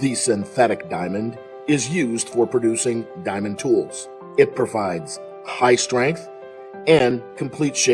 The synthetic diamond is used for producing diamond tools. It provides high strength and complete shape.